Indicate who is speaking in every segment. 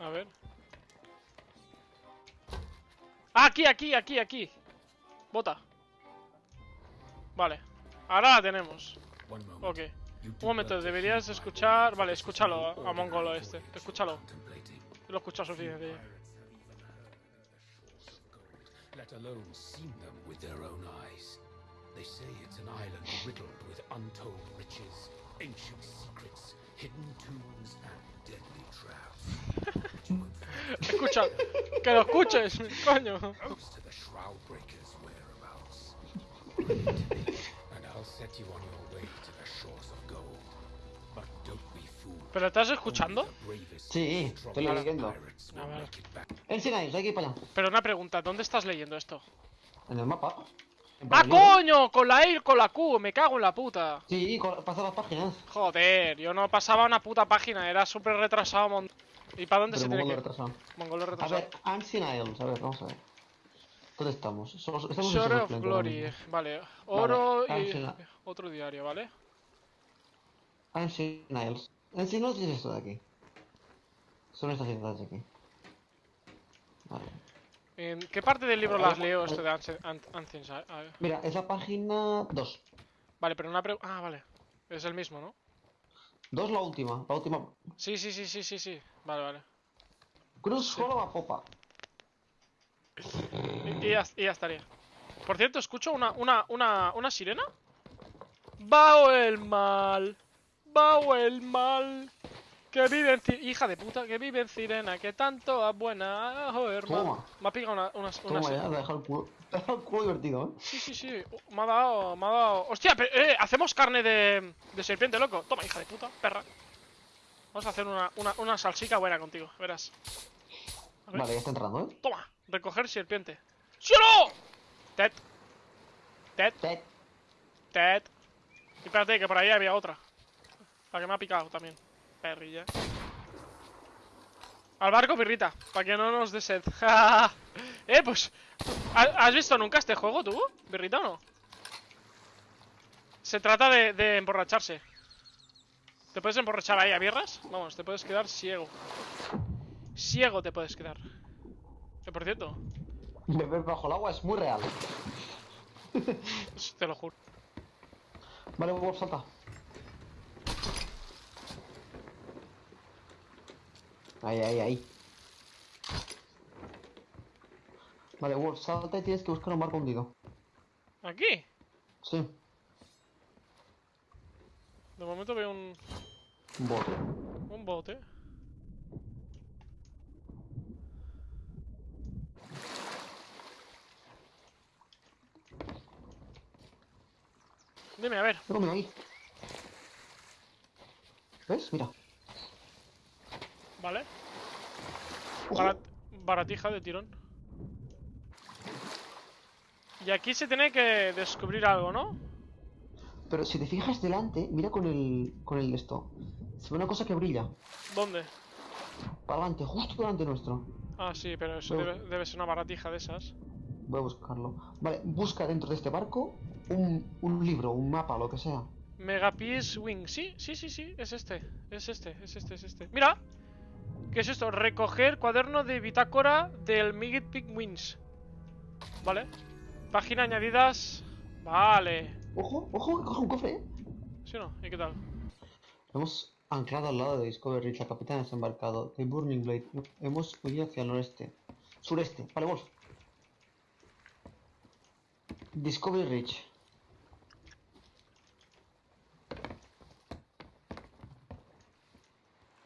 Speaker 1: A ver. Ah, aquí, aquí, aquí, aquí. Bota. Vale. Ahora la tenemos. Ok. Un momento, deberías escuchar... Vale, escúchalo a, Mongolo este. Escúchalo. Lo he escuchado suficiente ya.
Speaker 2: Let alone seen them with their own eyes. They say it's an island riddled with untold riches, ancient secrets, hidden tombs, and deadly traps. But you won't find
Speaker 1: Escucha. Que lo escuches, coño. ¿Pero estás escuchando?
Speaker 3: Sí, estoy leyendo.
Speaker 1: A ver.
Speaker 3: hay que ir para allá.
Speaker 1: Pero una pregunta, ¿dónde estás leyendo esto?
Speaker 3: En el mapa.
Speaker 1: ¡Ah, coño! Con la E y con la Q, me cago en la puta.
Speaker 3: Sí, pasa las páginas.
Speaker 1: Joder, yo no pasaba una puta página, era súper retrasado. mon- ¿Y para dónde
Speaker 3: Pero
Speaker 1: se tiene que
Speaker 3: retrasado.
Speaker 1: Mongolo
Speaker 3: A ver, Ancient Isles, a ver, vamos a ver. ¿Dónde estamos? Somos, estamos en
Speaker 1: Shore of Glory, vale. Oro y
Speaker 3: Ancient-
Speaker 1: otro diario, ¿vale?
Speaker 3: Ancient Isles. Ancient Isles es esto de aquí. Son estas ciudades de aquí. Vale.
Speaker 1: ¿En qué parte del libro las leo esto de Ancients?
Speaker 3: Mira, es la página 2.
Speaker 1: Vale, pero una pregunta... Ah, vale. Es el mismo, ¿no?
Speaker 3: 2 la última. La última.
Speaker 1: Sí, sí, sí, sí, sí, sí. Vale, vale.
Speaker 3: Cruz solo a popa.
Speaker 1: Y, y ya, y ya estaría. Por cierto, escucho una, una, una, una sirena. Bao el mal. Bao el mal. Que vive en Ci- Hija de puta, que vive en Sirena, que tanto es buena. Hermano.
Speaker 3: Toma.
Speaker 1: Me ha pegado una, una, una
Speaker 3: Toma
Speaker 1: sirena.
Speaker 3: ya, dejado el culo. El culo divertido, ¿eh?
Speaker 1: Sí, sí, sí. Me ha dado, me ha dado. Hostia, pero, eh, hacemos carne de, de serpiente, loco. Toma, hija de puta, perra. Vamos a hacer una, una, una salsica buena contigo, verás. A ver.
Speaker 3: Vale, ya está entrando, ¿eh?
Speaker 1: Toma, recoger serpiente. ¡Sí o no! Ted. Ted,
Speaker 3: Ted.
Speaker 1: Ted. Y espérate, que por ahí había otra. La que me ha picado también. Perrilla. Al barco, pirrita. Para que no nos dé sed. eh, pues. ¿ha- ¿Has visto nunca este juego tú? ¿Birrita o no? Se trata de, de emborracharse. ¿Te puedes emborrachar ahí a birras? Vamos, te puedes quedar ciego. Ciego te puedes quedar. Que por cierto,
Speaker 3: Beber bajo el agua es muy real.
Speaker 1: te lo juro.
Speaker 3: Vale, Wolf, salta. Ahí, ahí, ahí. Vale, Wolf, salta y tienes que buscar un barco hundido.
Speaker 1: ¿Aquí?
Speaker 3: Sí,
Speaker 1: De momento veo un,
Speaker 3: un bote.
Speaker 1: un bote. Dime, a ver.
Speaker 3: Mira ahí. ¿Ves? Mira.
Speaker 1: Vale. Barat- baratija de tirón. Y aquí se tiene que descubrir algo, ¿no?
Speaker 3: Pero si te fijas delante, mira con el. con el esto. Se ve una cosa que brilla.
Speaker 1: ¿Dónde?
Speaker 3: Para adelante, justo delante nuestro.
Speaker 1: Ah, sí, pero eso debe ser una baratija de esas.
Speaker 3: Voy a buscarlo. Vale, busca dentro de este barco un, un libro, un mapa, lo que sea.
Speaker 1: Megapiece Wing. Sí, sí, sí, sí. Es este. Es este, es este, es este. ¡Mira! ¿Qué es esto? Recoger cuaderno de bitácora del Migit Pig Wings. Vale. Página añadidas. Vale.
Speaker 3: Ojo, ojo, que coge un cofre, eh.
Speaker 1: ¿Sí o no? ¿Y qué tal?
Speaker 3: Hemos anclado al lado de Discovery Ridge. La capitana está embarcado. The Burning Blade. Hemos huido hacia el noreste. Sureste. Vale, Wolf. Discovery Ridge.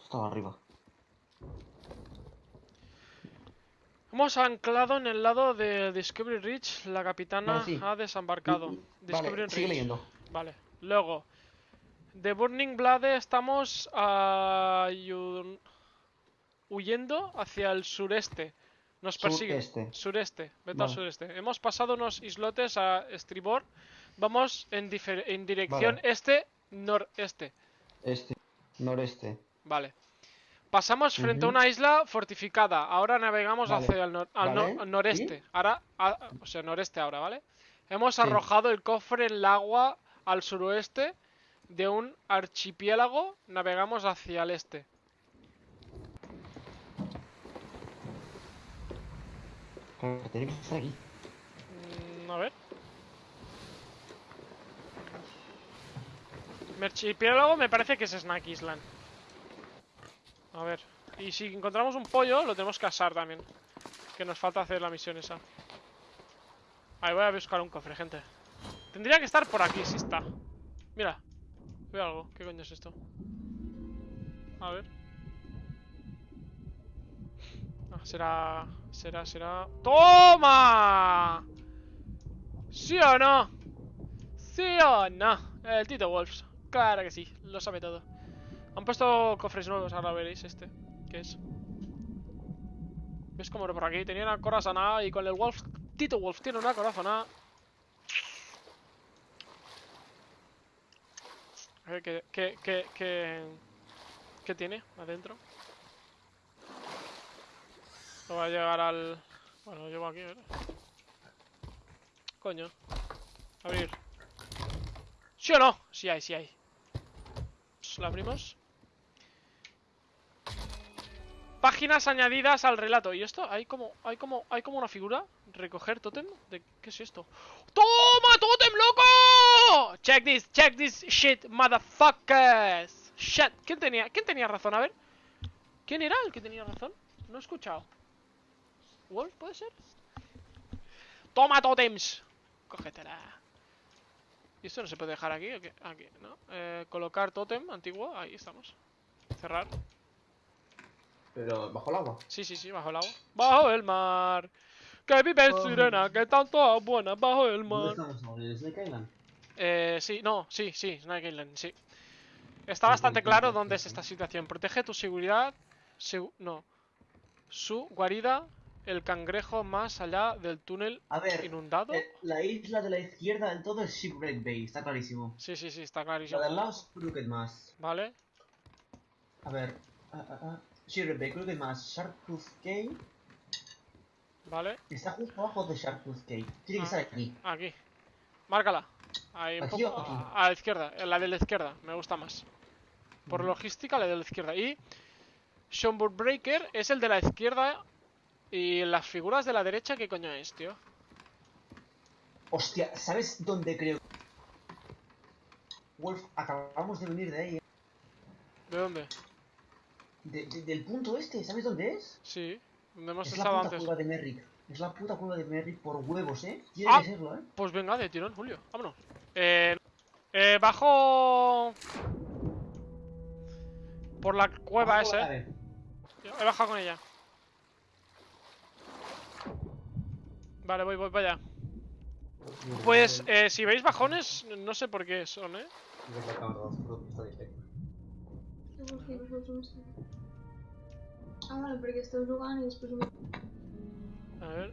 Speaker 3: Estaba arriba.
Speaker 1: Hemos anclado en el lado de Discovery Ridge. La capitana
Speaker 3: sí.
Speaker 1: ha desembarcado. Discovery
Speaker 3: Vale, sigue
Speaker 1: Ridge.
Speaker 3: leyendo.
Speaker 1: Vale. Luego. De Burning Blade estamos ayu- huyendo hacia el sureste. Nos persigue.
Speaker 3: Sureste.
Speaker 1: Sureste. Vete al sureste. Hemos pasado unos islotes a estribor. Vamos en, dirección
Speaker 3: Vale.
Speaker 1: este-noreste.
Speaker 3: Este. Noreste.
Speaker 1: Vale. Pasamos frente a una isla fortificada. Ahora navegamos
Speaker 3: Vale.
Speaker 1: hacia el, nor- al,
Speaker 3: Vale.
Speaker 1: noreste. Ahora, a- o sea, noreste ahora, ¿vale? Hemos
Speaker 3: Sí.
Speaker 1: arrojado el cofre en el agua al suroeste de un archipiélago. Navegamos hacia el este.
Speaker 3: Claro, que estar aquí.
Speaker 1: Mm, a ver. Merchipiélago me parece que es Snack Island. A ver. Y si encontramos un pollo, lo tenemos que asar también. Que nos falta hacer la misión esa. Ahí voy a buscar un cofre, gente. Tendría que estar por aquí, si está. Mira. Veo algo. ¿Qué coño es esto? A ver. Ah, será... Será, será... ¡Toma! ¿Sí o no? ¿Sí o no? El Tito Wolves. Claro que sí, lo sabe todo. Han puesto cofres nuevos, ahora veréis este. ¿Qué es? ¿Ves como por aquí? Tenía una corazonada y con el Wolf... Tito Wolf tiene una corazonada. ¿qué, qué, qué, qué, qué tiene adentro? No va a llegar al... Bueno, lo llevo aquí, ¿verdad? Coño. Abrir. ¿Sí o no? Sí hay, sí hay. ¿La abrimos? Páginas añadidas al relato. ¿Y esto? ¿Hay como, hay como, hay como una figura? ¿Recoger tótem? ¿De qué es esto? ¡Toma, tótem, loco! Check this, check this shit, motherfuckers. Shit. ¿Quién tenía, quién tenía razón? A ver. ¿Quién era el que tenía razón? No he escuchado. ¿Wolf puede ser? ¡Toma, tótems! Cógetela. ¿Y esto no se puede dejar aquí? Aquí, ¿no? Eh, colocar tótem antiguo. Ahí estamos. Cerrar.
Speaker 3: Pero bajo el agua.
Speaker 1: Sí, sí, sí, bajo el agua. Bajo el mar. Que vive
Speaker 3: Oh.
Speaker 1: sirena, que tanto buena bajo el mar.
Speaker 3: ¿Dónde estamos? ¿En el Snake Island?
Speaker 1: Eh, sí, no, sí, sí, Snake Island, sí. Está bastante claro dónde es esta situación. Protege tu seguridad. segu- no. Su guarida, el cangrejo más allá del túnel
Speaker 3: A ver,
Speaker 1: inundado.
Speaker 3: eh, la isla de la izquierda del todo es Shipwreck Bay, está clarísimo.
Speaker 1: Sí, sí, sí, está
Speaker 3: La
Speaker 1: clarísimo.
Speaker 3: del lado es Crooked Mass.
Speaker 1: Vale.
Speaker 3: A ver, ah, ah, ah. Shipwreck Bay, Crooked Mass, Sharktooth Cave.
Speaker 1: Vale.
Speaker 3: Está justo abajo de Sharktooth Cave. Tiene
Speaker 1: Ah.
Speaker 3: que estar aquí.
Speaker 1: Aquí. Márcala. Ahí un
Speaker 3: ¿Aquí
Speaker 1: poco a, a la izquierda. en La de la izquierda. Me gusta más. Por logística, la de la izquierda. Y Schomburg Breaker es el de la izquierda. Y las figuras de la derecha, ¿qué coño es, tío?
Speaker 3: Hostia, ¿sabes dónde creo? Wolf, acabamos de venir de ahí. eh.
Speaker 1: ¿De dónde?
Speaker 3: De- de- del punto este, ¿sabes dónde es?
Speaker 1: Sí. ¿Dónde hemos
Speaker 3: Es la
Speaker 1: estado
Speaker 3: puta
Speaker 1: antes?
Speaker 3: cueva de Merrick. Es la puta cueva de Merrick por huevos, ¿eh? Tiene
Speaker 1: Ah.
Speaker 3: que serlo, ¿eh?
Speaker 1: Pues venga, de tirón, Julio. Vámonos. Eh, eh, bajo... Por la cueva
Speaker 3: a
Speaker 1: esa, eh. He bajado con ella. Vale, voy, voy para allá. Pues, eh, si veis bajones, no sé por qué son, ¿eh?
Speaker 4: Ah, y después
Speaker 1: ver.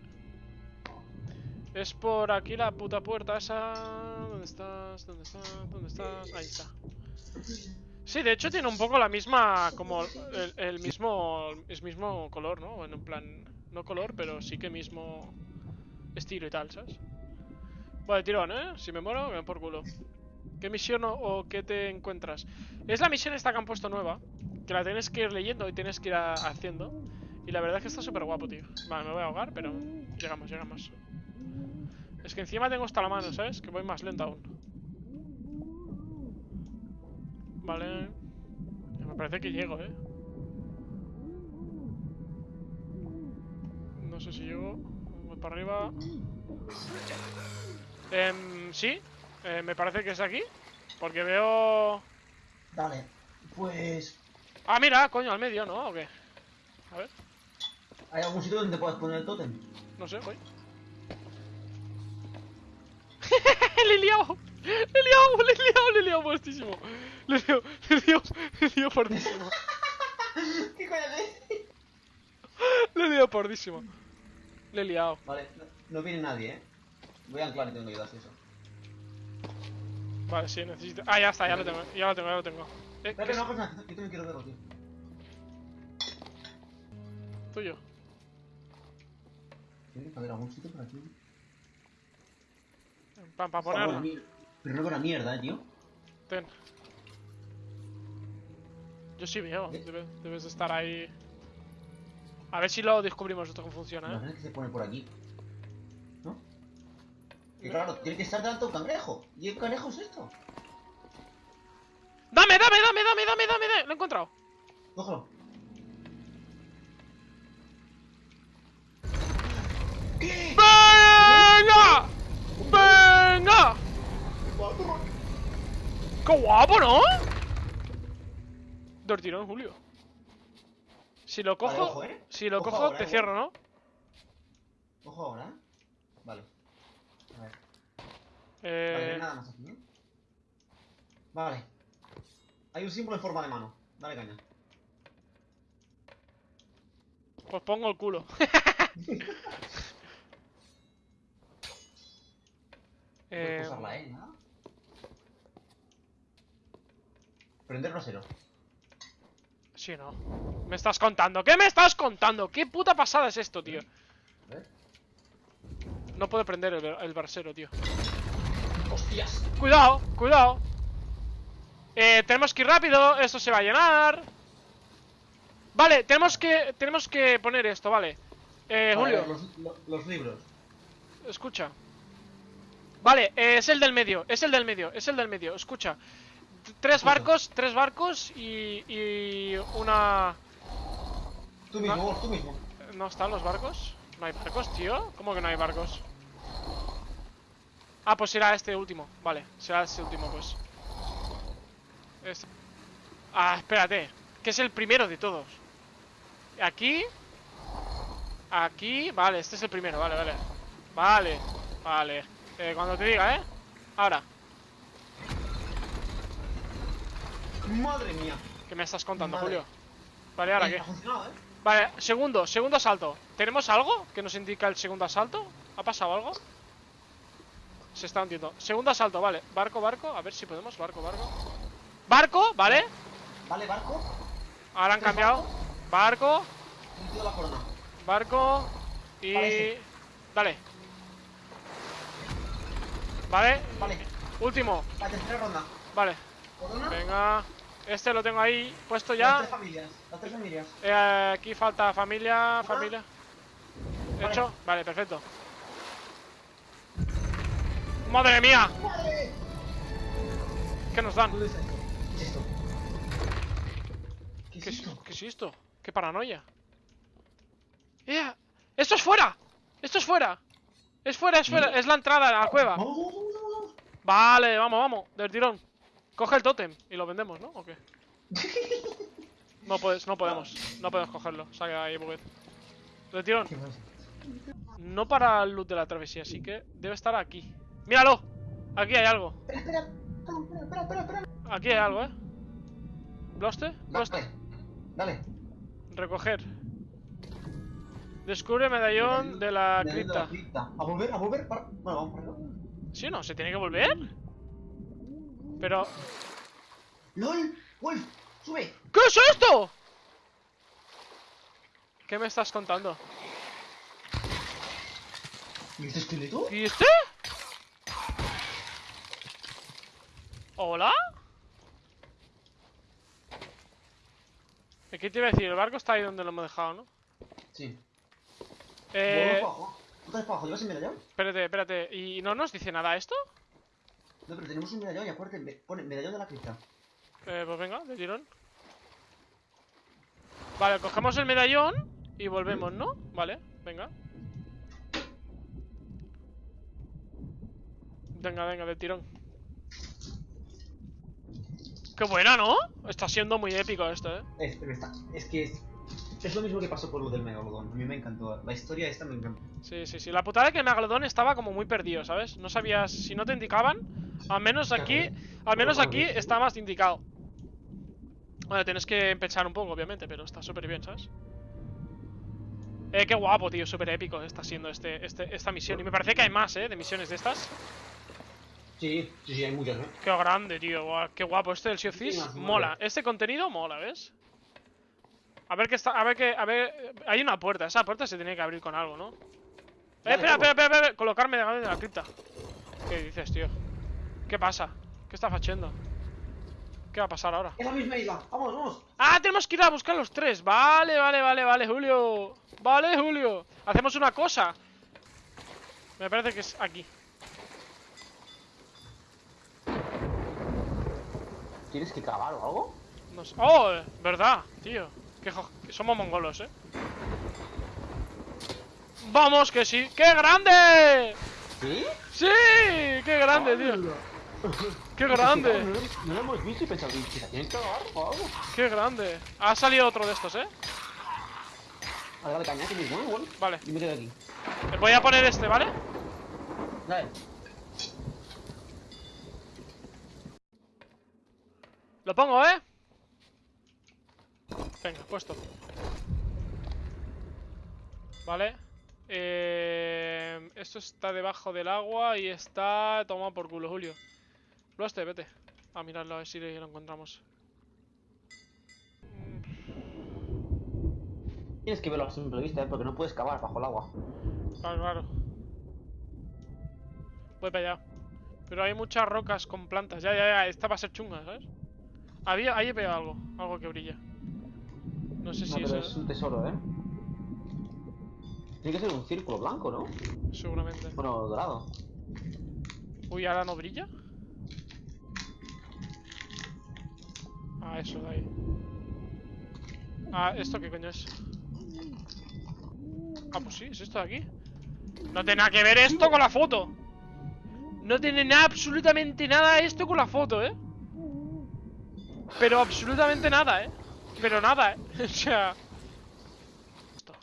Speaker 1: Es por aquí la puta puerta esa. ¿Dónde estás? ¿Dónde estás? ¿Dónde estás? Ahí está. Sí, de hecho tiene un poco la misma. como el, el mismo. Es mismo color, ¿no? Bueno, en plan. No color, pero sí que mismo estilo y tal, ¿sabes? Vale, tirón, ¿eh? Si me muero, me por culo. ¿Qué misión o, o qué te encuentras? Es la misión esta que han puesto nueva. Que la tienes que ir leyendo y tienes que ir haciendo. Y la verdad es que está súper guapo, tío. Vale, me voy a ahogar, pero llegamos, llegamos. Es que encima tengo hasta la mano, ¿sabes? Que voy más lento aún. Vale. Me parece que llego, ¿eh? No sé si llego. Voy para arriba. Em, sí. Eh, me parece que es aquí. Porque veo...
Speaker 3: Vale, pues.
Speaker 1: Ah, mira, coño, al medio, ¿no? ¿O qué? A ver.
Speaker 3: ¿Hay algún sitio donde puedas poner el tótem?
Speaker 1: No sé, voy. ¡Le he liado! ¡Le he liado! ¡Le he liado! ¡Le he liado fuertísimo! ¡Le he liado! ¡Le he liado! ¡Le he liado fuertísimo!
Speaker 3: ¿Qué coño es?
Speaker 1: ¡Le he liado fuertísimo! Le he liado.
Speaker 3: Vale, no, no viene nadie, ¿eh? Voy a anclar y tengo que ayudar si eso.
Speaker 1: Vale, sí, necesito... Ah, ya está, ya lo tengo, ya lo tengo, ya lo tengo. Eh,
Speaker 3: Espera,
Speaker 1: ¿qué
Speaker 3: que
Speaker 1: es
Speaker 3: no, cosa, yo también quiero verlo, tío.
Speaker 1: tuyo?
Speaker 3: Tiene que haber algún sitio por aquí.
Speaker 1: Para pa ponerlo.
Speaker 3: Pero no veo una mierda, eh, tío.
Speaker 1: Ten. Yo sí veo,
Speaker 3: ¿Eh?
Speaker 1: debe- debes de estar ahí... A ver si lo descubrimos esto cómo funciona, ¿eh?
Speaker 3: Imagínate que se pone por aquí. ¿No? Y claro, tiene que estar delante un cangrejo. ¿Y el cangrejo es esto?
Speaker 1: ¡Dame, dame, dame, dame, dame, dame! dame! Lo he encontrado.
Speaker 3: Cógelo.
Speaker 1: ¡Venga! ¡Venga! ¡Qué guapo, ¿no? Dos tirón, Julio. Si lo cojo,
Speaker 3: Vale, ojo, ¿eh?
Speaker 1: si lo
Speaker 3: Ojo
Speaker 1: cojo,
Speaker 3: ahora,
Speaker 1: te
Speaker 3: eh.
Speaker 1: cierro, ¿no?
Speaker 3: Ojo ahora. Vale. A ver. Vale,
Speaker 1: Eh,
Speaker 3: hay nada más aquí, ¿eh? Vale. Hay un símbolo en forma de mano. Dale caña.
Speaker 1: pues pongo el culo.
Speaker 3: Puedes
Speaker 1: eh,
Speaker 3: usarla, ¿eh? Nada. Prender brasero.
Speaker 1: sí, no. Me estás contando. ¿Qué me estás contando? ¿Qué puta pasada es esto, tío? No puedo prender el, el brasero, tío.
Speaker 3: ¡Hostias!
Speaker 1: Cuidado, cuidado. Eh, tenemos que ir rápido. Esto se va a llenar. Vale, tenemos que tenemos que poner esto, vale. Eh, Julio,
Speaker 3: ver, los, lo- los libros.
Speaker 1: escucha. Vale, eh, es el del medio, es el del medio, es el del medio. Escucha. Tres barcos, tres barcos y, y una...
Speaker 3: Tú mismo, vos, tú mismo.
Speaker 1: ¿No están los barcos? ¿No hay barcos, tío? ¿Cómo que no hay barcos? Ah, pues será este último. Vale, será este último, pues. Este. Ah, espérate. Que es el primero de todos. Aquí. Aquí. Vale, este es el primero. Vale, vale. Vale. Vale. Eh, cuando te diga, ¿eh? Ahora.
Speaker 3: ¡Madre mía!
Speaker 1: ¿Qué me estás contando. Julio? Vale, ¿ahora qué?
Speaker 3: Funcionado, ¿eh?
Speaker 1: Vale, segundo, segundo asalto. ¿Tenemos algo que nos indica el segundo asalto? ¿Ha pasado algo? Se está hundiendo. Segundo asalto, vale. Barco, barco. A ver si podemos. Barco, barco. Barco, vale.
Speaker 3: Vale, barco.
Speaker 1: Ahora han
Speaker 3: ¿Tres
Speaker 1: cambiado. Barco,
Speaker 3: la corona.
Speaker 1: barco. Y. Dale. Vale.
Speaker 3: Vale,
Speaker 1: Último.
Speaker 3: la tercera ronda.
Speaker 1: Vale.
Speaker 3: Corona.
Speaker 1: Venga. Este lo tengo ahí puesto
Speaker 3: Las
Speaker 1: ya.
Speaker 3: tres familias. Las tres familias.
Speaker 1: Eh, aquí falta familia, familia.
Speaker 3: Vale.
Speaker 1: ¿Hecho? Vale, perfecto. ¡Madre mía! ¿Qué nos dan?
Speaker 3: ¿Qué es esto? ¿Qué
Speaker 1: ¿Qué
Speaker 3: es
Speaker 1: es,
Speaker 3: esto?
Speaker 1: qué es esto? ¡Qué paranoia! ¡Eh! ¡Esto es fuera! ¡Esto es fuera! ¡Es fuera, es fuera! ¡Es la entrada a la cueva! Vale, vamos, vamos, del tirón. Coge el tótem y lo vendemos, ¿no? ¿O qué? No puedes, no podemos. No podemos cogerlo. Quedado ahí, Buget. Del tirón. No para el loot de la travesía, así que debe estar aquí. ¡Míralo! Aquí hay algo.
Speaker 3: Espera, espera. No, espera, espera, espera, espera.
Speaker 1: Aquí hay algo, ¿eh? ¿Bloste? ¿Bloste?
Speaker 3: Dale.
Speaker 1: Recoger. Descubre medallón de la cripta.
Speaker 3: A volver, a volver. Para... Bueno, vamos para.
Speaker 1: ¿Sí o no? ¿Se tiene que volver? Pero...
Speaker 3: ¡Lol! ¡Wolf! ¡Sube!
Speaker 1: ¿Qué es esto? ¿Qué me estás contando?
Speaker 3: ¿Y este esqueleto?
Speaker 1: ¿Y este? ¿Hola? ¿Qué te iba a decir? El barco está ahí donde lo hemos dejado, ¿no?
Speaker 3: Sí.
Speaker 1: Eh...
Speaker 3: Abajo. ¿Tú estás para abajo? ¿Llevas el medallón?
Speaker 1: Espérate, espérate. ¿Y no nos dice nada esto?
Speaker 3: No, pero tenemos un medallón y acuérdate, me- pone medallón de la cripta.
Speaker 1: Eh, pues venga, de tirón. Vale, cogemos el medallón y volvemos, ¿no? Vale, venga. Venga, venga, de tirón. Qué buena, ¿no? Está siendo muy épico esto, ¿eh?
Speaker 3: Es, pero está, es que es, es lo mismo que pasó por lo del Megalodon. A mí me encantó. La historia esta me encantó.
Speaker 1: Sí, sí, sí. La putada es que el Megalodón estaba como muy perdido, ¿sabes? No sabías... Si no te indicaban, al menos aquí... Al menos aquí está más indicado. Bueno, tienes que empezar un poco, obviamente, pero está súper bien, ¿sabes? Eh, qué guapo, tío, súper épico está siendo este, este, esta misión. Y me parece que hay más, ¿eh? De misiones de estas.
Speaker 3: Sí, sí, sí, hay muchas, ¿eh?
Speaker 1: Qué grande, tío. guau, Qué guapo. Este del Sea of Thieves mola. Este contenido mola, ¿ves? A ver qué está... A ver qué... A ver... Hay una puerta. Esa puerta se tiene que abrir con algo, ¿no? Eh, espera, espera, espera, espera. Colocarme de de la cripta. ¿Qué dices, tío? ¿Qué pasa? ¿Qué está haciendo? ¿Qué va a pasar ahora?
Speaker 3: Es la misma isla. Vamos, vamos.
Speaker 1: ¡Ah! Tenemos que ir a buscar los tres. Vale, vale, vale, vale, Julio. Vale, Julio. Hacemos una cosa. Me parece que es aquí.
Speaker 3: ¿Tienes que cavar o algo?
Speaker 1: No sé. ¡Oh! ¿Verdad, tío? Que, jo- que somos mongolos, ¿eh? ¡Vamos, que sí! ¡Qué grande!
Speaker 3: ¿Sí?
Speaker 1: ¡Sí! ¡Qué grande, tío! ¡Qué grande!
Speaker 3: No, lo- no lo hemos visto y pensado, ¿que la tienes que cavar o algo?
Speaker 1: ¡Qué grande! Ha salido otro de estos, ¿eh?
Speaker 3: Vale, dale caña, que ¿eh? Bueno,
Speaker 1: Vale.
Speaker 3: y me quedo aquí.
Speaker 1: Voy a poner este, ¿vale?
Speaker 3: Dale.
Speaker 1: Lo pongo, ¿eh? Venga, puesto. Vale. Eh, esto está debajo del agua y está tomado por culo, Julio. Lo este, vete. A mirarlo, a ver si lo encontramos.
Speaker 3: Tienes que verlo a simple vista, ¿eh? Porque no puedes cavar bajo el agua.
Speaker 1: Claro, claro. Voy para allá. Pero hay muchas rocas con plantas. Ya, ya, ya. Esta va a ser chunga, ¿sabes? Había, ahí he pegado algo. Algo que brilla. No sé
Speaker 3: No,
Speaker 1: si
Speaker 3: pero
Speaker 1: es...
Speaker 3: es un tesoro, ¿eh? Tiene que ser un círculo blanco, ¿no?
Speaker 1: Seguramente.
Speaker 3: Bueno, dorado.
Speaker 1: Uy, ¿ahora no brilla? Ah, eso de ahí. Ah, ¿esto qué coño es? Ah, pues sí, es esto de aquí. No tiene nada que ver esto con la foto. No tiene nada, absolutamente nada esto con la foto, ¿eh? Pero absolutamente nada, ¿eh? Pero nada, ¿eh? o sea...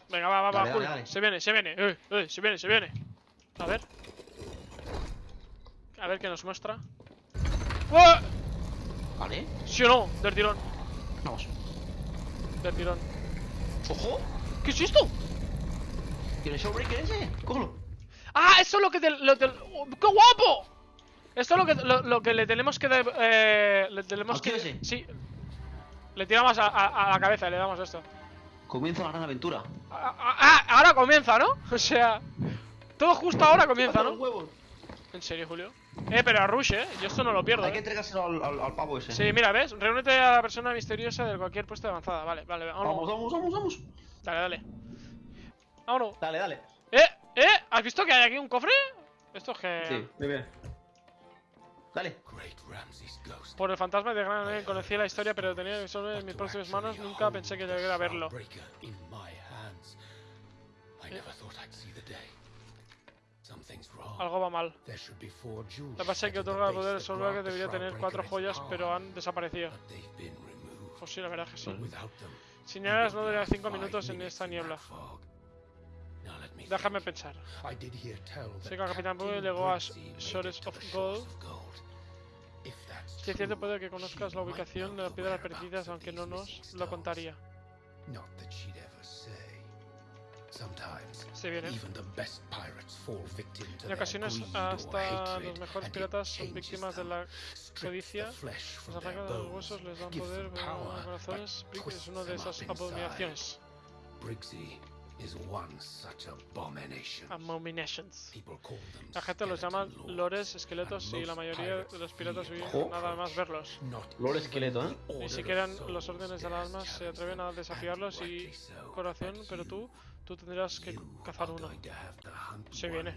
Speaker 1: Venga, va, va, va,
Speaker 3: Dale,
Speaker 1: Julio.
Speaker 3: dale.
Speaker 1: Se viene, se viene. Eh, eh, se viene, se viene. A ver. A ver qué nos muestra. ¡Oh!
Speaker 3: Vale.
Speaker 1: ¿Sí o no? Del tirón.
Speaker 3: Vamos.
Speaker 1: Del tirón.
Speaker 3: ¡Ojo!
Speaker 1: ¿Qué es esto?
Speaker 3: ¿Tiene Showbreaker ese? Cógelo.
Speaker 1: ¡Ah! Eso es lo que... te- lo te- ¡Oh, ¡Qué guapo! Esto es lo que, lo, lo que le tenemos que... de- eh, le tenemos
Speaker 3: ¿Al
Speaker 1: que...
Speaker 3: ese?
Speaker 1: Sí. Le tiramos a, a- a la cabeza, le damos esto.
Speaker 3: Comienza la gran aventura.
Speaker 1: Ah, ah, ah, ahora comienza, ¿no? O sea... Todo justo ahora comienza, ¿no? En serio, Julio. Eh, pero a Rush, ¿eh? Yo esto no lo pierdo,
Speaker 3: Hay que
Speaker 1: ¿eh?
Speaker 3: entregárselo al, al, al pavo ese.
Speaker 1: Sí, mira, ¿ves? Reúnete a la persona misteriosa de cualquier puesto de avanzada. Vale, vale, vámonos.
Speaker 3: Vamos, vamos, vamos, vamos.
Speaker 1: Dale, dale. Vámonos.
Speaker 3: Dale, dale.
Speaker 1: ¡Eh! ¿Eh? ¿Has visto que hay aquí un cofre? Esto es que...
Speaker 3: Sí, muy bien. Dale.
Speaker 2: Great Ramses ghost.
Speaker 1: Por el fantasma de Gran Air conocí la historia, pero tenía que solo en mis próximas manos. Nunca pensé que llegara a verlo.
Speaker 2: Breaker in my hands. I never thought I'd see the day. Something's wrong.
Speaker 1: Algo va mal. Base que
Speaker 2: set at the
Speaker 1: otorga poder
Speaker 2: grant the
Speaker 1: debería tener cuatro joyas, pero han desaparecido. Pues sí, la verdad es que sí. Señalas
Speaker 2: it
Speaker 1: no
Speaker 2: like
Speaker 1: cinco minutos en esta niebla. Déjame pensar. Sé que el Capitán
Speaker 2: Captain
Speaker 1: llegó a Shores of Gold. Si es cierto, puede que conozcas la ubicación de las piedras perdidas, aunque no nos lo contaría. Se viene.
Speaker 2: even the best pirates fall victim to
Speaker 1: En ocasiones, hasta los mejores piratas son víctimas de la codicia.
Speaker 2: their
Speaker 1: arrancan los
Speaker 2: bones,
Speaker 1: huesos, les dan poder,
Speaker 2: them
Speaker 1: pero no corazones. Brick es una de esas abominaciones.
Speaker 2: Is one such abomination.
Speaker 1: Abominations.
Speaker 2: People call them
Speaker 1: La gente los llama lores, esqueletos, y la mayoría de los piratas
Speaker 3: Ojo.
Speaker 1: nada más verlos.
Speaker 2: Even
Speaker 3: esqueleto, ¿eh?
Speaker 1: Ni siquiera los órdenes de las almas se atreven a desafiarlos y corazón, pero tú, tú tendrás que cazar uno. Se viene.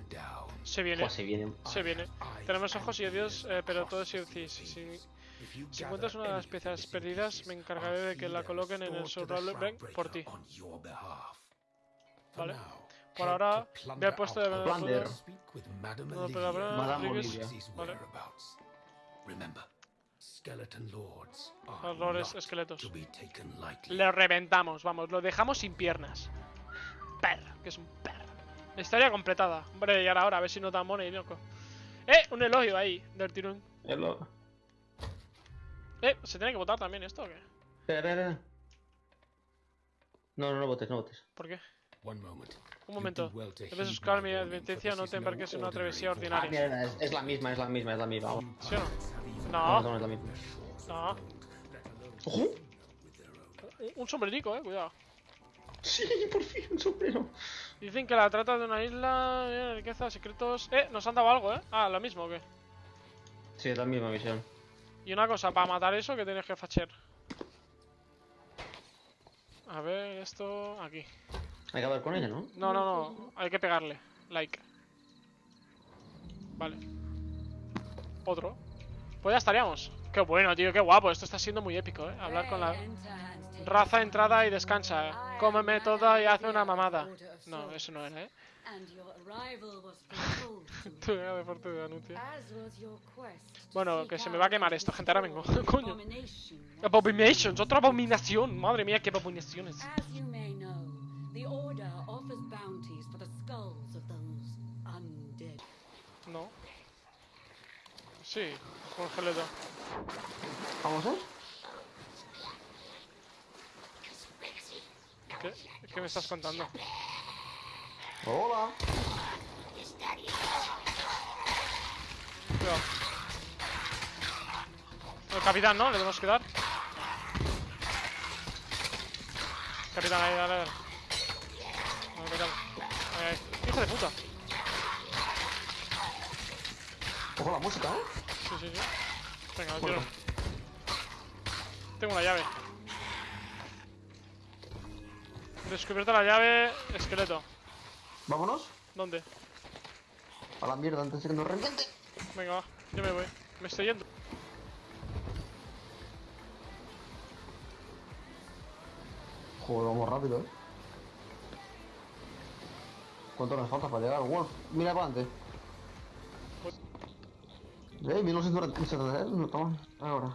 Speaker 1: Se viene,
Speaker 3: se viene.
Speaker 1: se viene. Tenemos ojos y oídos, eh, pero todo es si, si, si,
Speaker 2: If you
Speaker 1: si encuentras una de las piezas perdidas, me encargaré de que la coloquen en el
Speaker 2: the
Speaker 1: Shroudbreak por ti. Vale. Por ahora, ve al puesto de
Speaker 2: with Madame
Speaker 1: No, pero
Speaker 2: Olivia
Speaker 1: Vale.
Speaker 2: whereabouts. Remember, skeleton lords are
Speaker 1: Los lores esqueletos.
Speaker 2: to be taken lightly.
Speaker 1: Le reventamos, vamos, lo dejamos sin piernas. Perro, que es un perro. Historia completada. Hombre, y ahora, ahora, a ver si no tan mona y loco. ¡Eh! Un elogio ahí, del tirón.
Speaker 3: Es lo-
Speaker 1: Eh, ¿se tiene que votar también esto o qué?
Speaker 3: Espera, espera, espera. No, no, no votes, no votes.
Speaker 1: ¿Por qué? Un momento. Debes buscar mi advertencia, no te embarques en una travesía.
Speaker 3: Ah,
Speaker 1: ordinaria.
Speaker 3: mierda, es, es la misma, es la misma, es la misma. Vamos.
Speaker 1: ¿Sí o no?
Speaker 3: No,
Speaker 1: No,
Speaker 3: no es la misma.
Speaker 1: no.
Speaker 3: ¡Ojo!
Speaker 1: Un- Un sombrerico, eh, cuidado.
Speaker 3: Sí, por fin, un sombrero.
Speaker 1: Dicen que la trata de una isla, eh, riqueza, secretos. Eh, nos han dado algo, eh. Ah, lo mismo o qué.
Speaker 3: Sí, es la misma misión.
Speaker 1: Y una cosa, para matar eso, que tienes que facher? A ver, esto... Aquí.
Speaker 3: Hay que hablar con ella, ¿no?
Speaker 1: No, no, no. Hay que pegarle. Like. Vale. Otro. Pues ya estaríamos. Qué bueno, tío, qué guapo. Esto está siendo muy épico, ¿eh? Hablar con la raza, entrada y descansa. Cómeme toda y hazme una mamada. No, eso no era, ¿eh? Bueno, que se me va a quemar esto, gente. Ahora vengo. Coño. Abominations, otra abominación. Madre mía, qué abominaciones. Sí, congeleto.
Speaker 3: ¿Vamos, eh?
Speaker 1: ¿Qué? ¿Qué me estás contando?
Speaker 3: Hola.
Speaker 1: Cuidado. El capitán, ¿no? Le tenemos que dar. Capitán, ahí, dale, dale. No, capitán. Ahí, ahí. Hijo de puta.
Speaker 3: Ojo la música, ¿eh?
Speaker 1: Sí, sí. Venga, lo tiro. Tengo una llave. Descubierta la llave, esqueleto.
Speaker 3: Vámonos.
Speaker 1: ¿Dónde?
Speaker 3: A la mierda antes de que nos reviente.
Speaker 1: Venga, va. Yo me voy. Me estoy yendo.
Speaker 3: Joder, vamos rápido, ¿eh? ¿Cuánto nos falta para llegar? Wolf, mira para adelante. Eh, 1973, no toma. Ahora.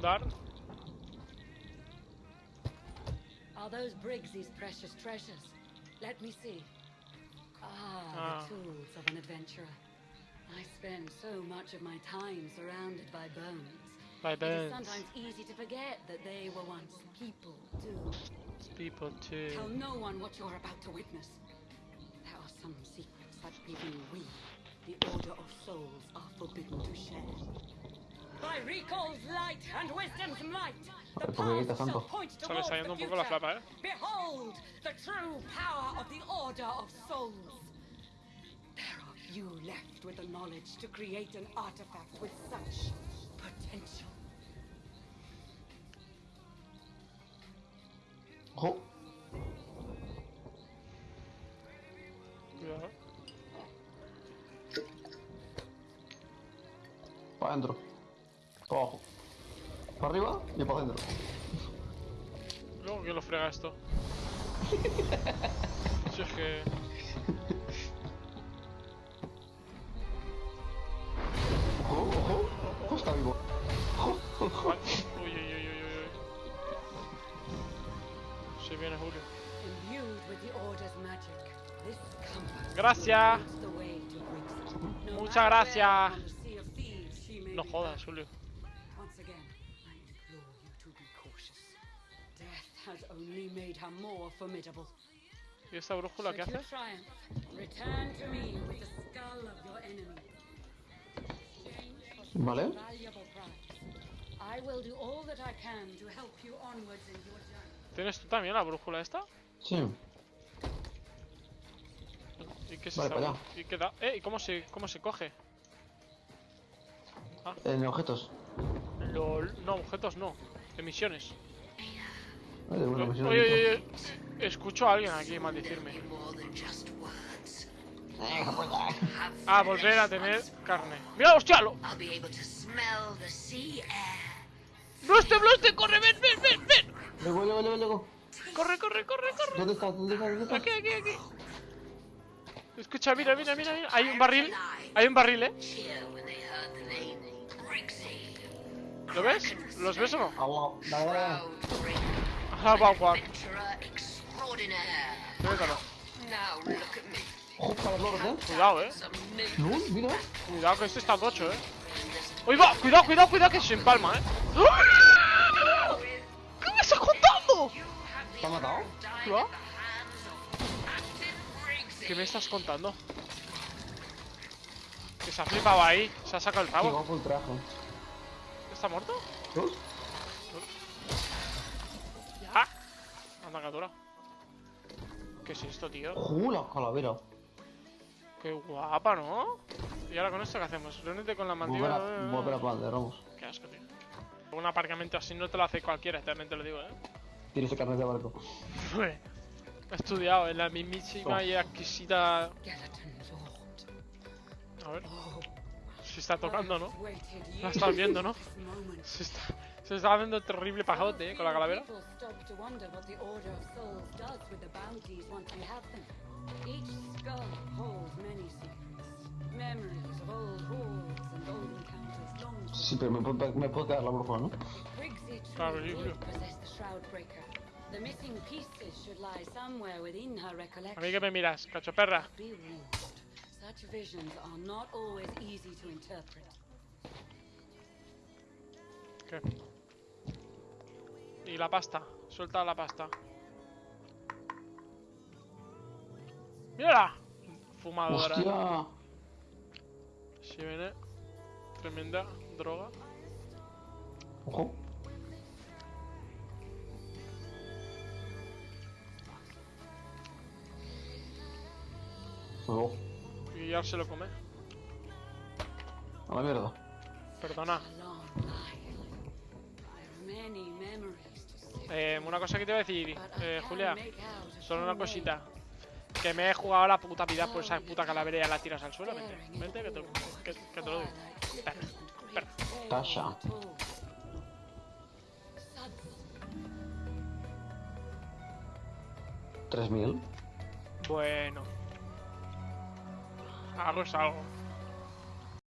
Speaker 1: Dar.
Speaker 5: Are those Briggs's precious treasures? Let me see. Ah,
Speaker 1: Ah.
Speaker 5: the tools of an adventurer. I spend so much of my time surrounded by bones.
Speaker 1: By bones.
Speaker 5: It is sometimes easy to forget that they were once people too.
Speaker 1: People too.
Speaker 5: Tell no one what you're about to witness. There are some secrets that even we, the Order of Souls, are forbidden to share. By Recall's light and wisdom's might, the
Speaker 3: ¿Por qué gritas
Speaker 5: path shall
Speaker 3: tanto?
Speaker 5: point towards the
Speaker 1: yendo un poco la
Speaker 5: future.
Speaker 1: eh.
Speaker 5: Behold the true power of the Order of Souls. There are few left with the knowledge to create an artifact with such potential.
Speaker 3: Ojo. Arriba y para adentro.
Speaker 1: Luego, ¿quién lo frega esto? Si es que...
Speaker 3: Ojo, ojo. Ojo, está vivo. Ojo.
Speaker 1: Uy, uy, uy, uy, uy. Se viene Julio. Gracias.
Speaker 5: No
Speaker 1: Muchas gracias. No jodas. Julio.
Speaker 5: Only made her more formidable.
Speaker 1: ¿Y esta brújula qué hace?
Speaker 5: you triumph, return to me with the skull of your enemy. Exchange for some
Speaker 3: Vale.
Speaker 5: valuable prize. I will do all that I can to help you onwards in your journey.
Speaker 1: ¿Tienes tú también la brújula esta?
Speaker 3: Sí.
Speaker 1: ¿Y qué es
Speaker 3: Vale,
Speaker 1: ¿Y qué da? ¿Eh? ¿Y cómo se, cómo se coge?
Speaker 3: En objetos.
Speaker 1: LOL. No, objetos no.
Speaker 3: De buena
Speaker 1: Oye, oye, oye. Escucho a alguien aquí maldecirme. Ah, volver a tener carne. ¡Mira, hostia! Lo... ¡Bloste, bloste! ¡Corre, ven, ven, ven, ven!
Speaker 3: Luego, luego, luego, luego.
Speaker 1: ¡Corre, corre, corre, corre!
Speaker 3: ¿Dónde estás? ¿Dónde estás? ¿Dónde estás?
Speaker 1: Aquí, aquí, aquí. Escucha, mira, mira, mira, mira. Hay un barril. Hay un barril, ¿eh? ¿Lo ves? ¿Los ves o no?
Speaker 3: Agua. Dale, dale, dale.
Speaker 6: Proud Brig.
Speaker 1: Ah, guau, guau.
Speaker 6: Adventurer extraordinaire.
Speaker 1: Métalo.
Speaker 6: Now look at me.
Speaker 3: Ojo para los loros, eh.
Speaker 1: Cuidado, eh. Cuidado que este está tocho, eh. ¡Uy, va! Cuidado, cuidado, cuidado que se empalma, eh. ¡Ah! ¿Qué me estás contando?
Speaker 3: ¿Te ha matado?
Speaker 1: ¿Lo. ¿Qué me estás contando? Que se ha flipado ahí. Se ha sacado el
Speaker 3: traje.
Speaker 1: ¿Está muerto?
Speaker 3: ¿Ves?
Speaker 1: ¿Qué es esto, tío?
Speaker 3: Ojo, la calavera.
Speaker 1: Qué guapa, ¿no? ¿Y ahora con esto qué hacemos? Reúnete con la mandíbula.
Speaker 3: a, Palder, vamos.
Speaker 1: Qué asco, tío. Un aparcamiento así no te lo hace cualquiera, también te lo digo, eh.
Speaker 3: Tienes el carnet de barco.
Speaker 1: He estudiado en la mismísima y exquisita.
Speaker 5: Skeleton Lord.
Speaker 1: A ver,
Speaker 5: Oh,
Speaker 1: se está tocando, ¿no?
Speaker 5: Waited
Speaker 1: La estás viendo, ¿no? Se está, se está haciendo terrible pajote, eh, con la calavera.
Speaker 3: Sí, pero me, me puede quedar la brújula, ¿no?
Speaker 1: Claro, sí, A mí
Speaker 5: recollection.
Speaker 1: que me miras, cacho perra.
Speaker 5: Be warned, such visions are not always easy to interpret.
Speaker 1: ¿Qué? Y la pasta, suelta la pasta. ¡Mírala! Fumadora.
Speaker 3: ¡Hostia!
Speaker 1: Si viene. Tremenda droga.
Speaker 3: Ojo.
Speaker 1: Y ya se lo come.
Speaker 3: a la mierda.
Speaker 1: Perdona.
Speaker 5: Many memories
Speaker 1: Eh, una cosa que te voy a decir, eh, Julia. Solo una cosita. Que me he jugado la puta vida por esa puta calavera y ya la tiras al suelo. Vente, vente que te, que, que te lo doy. Perra, perra.
Speaker 3: Tasha. ¿3.000?
Speaker 1: Bueno. Algo es algo.